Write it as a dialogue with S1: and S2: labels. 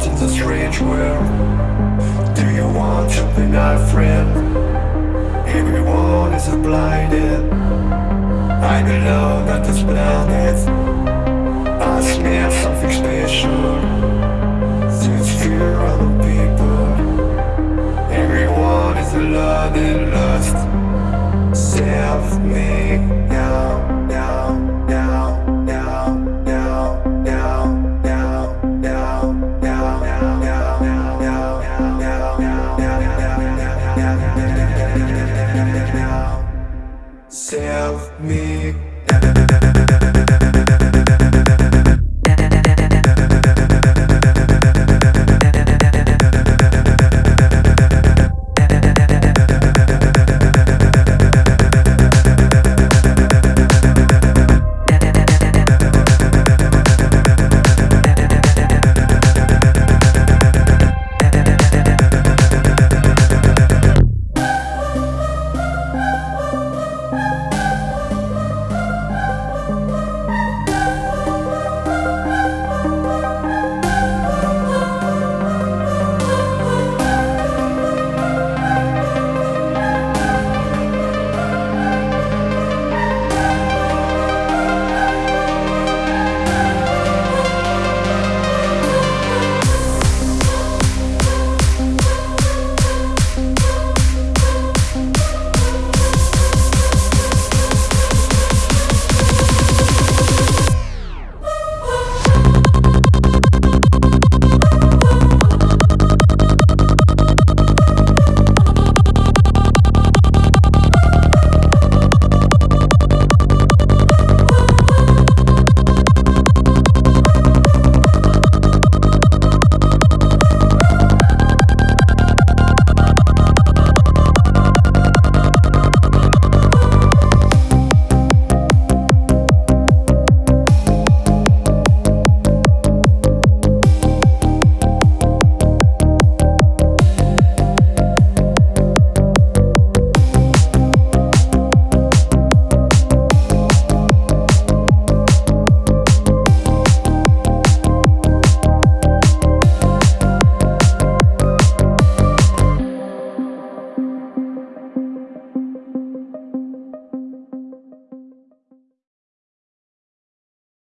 S1: in a strange world Do you want to be my friend? Everyone is blinded. I'm on this planet. I smell something special. Since fear of people Everyone is alone and lost. Save me now Save me